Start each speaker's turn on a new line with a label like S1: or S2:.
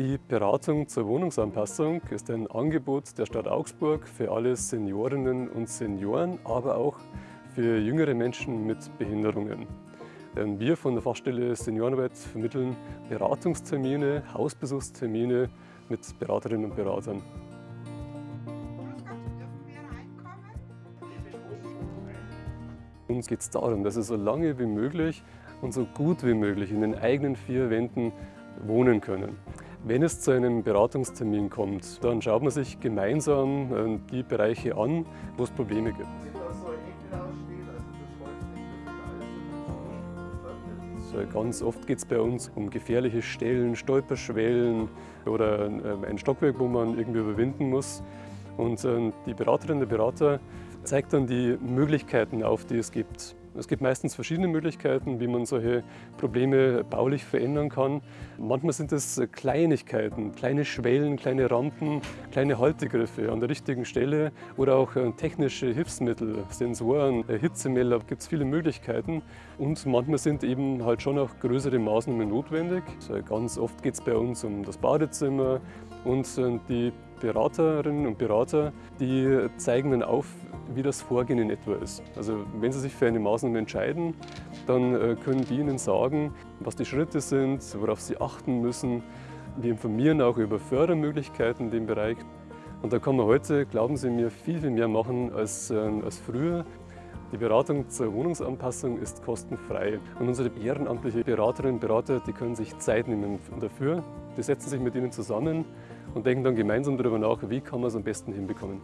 S1: Die Beratung zur Wohnungsanpassung ist ein Angebot der Stadt Augsburg für alle Seniorinnen und Senioren, aber auch für jüngere Menschen mit Behinderungen. Wir von der Fachstelle Seniorenarbeit vermitteln Beratungstermine, Hausbesuchstermine mit Beraterinnen und Beratern. Uns geht es darum, dass Sie so lange wie möglich und so gut wie möglich in den eigenen vier Wänden wohnen können. Wenn es zu einem Beratungstermin kommt, dann schaut man sich gemeinsam äh, die Bereiche an, wo es Probleme gibt. Ganz oft geht es bei uns um gefährliche Stellen, Stolperschwellen oder äh, ein Stockwerk, wo man irgendwie überwinden muss. Und äh, die Beraterin, der Berater zeigt dann die Möglichkeiten auf, die es gibt. Es gibt meistens verschiedene Möglichkeiten, wie man solche Probleme baulich verändern kann. Manchmal sind es Kleinigkeiten, kleine Schwellen, kleine Rampen, kleine Haltegriffe an der richtigen Stelle oder auch äh, technische Hilfsmittel, Sensoren, äh, Hitzemelder, gibt es viele Möglichkeiten. Und manchmal sind eben halt schon auch größere Maßnahmen notwendig. Ganz oft geht es bei uns um das Badezimmer und äh, die Beraterinnen und Berater, die zeigen dann auf, wie das Vorgehen in etwa ist. Also wenn Sie sich für eine Maßnahme entscheiden, dann äh, können die Ihnen sagen, was die Schritte sind, worauf Sie achten müssen. Wir informieren auch über Fördermöglichkeiten in dem Bereich. Und da kann man heute, glauben Sie mir, viel, viel mehr machen als, äh, als früher. Die Beratung zur Wohnungsanpassung ist kostenfrei. Und unsere ehrenamtliche Beraterinnen und Berater, die können sich Zeit nehmen dafür. Die setzen sich mit Ihnen zusammen und denken dann gemeinsam darüber nach, wie kann man es am besten hinbekommen.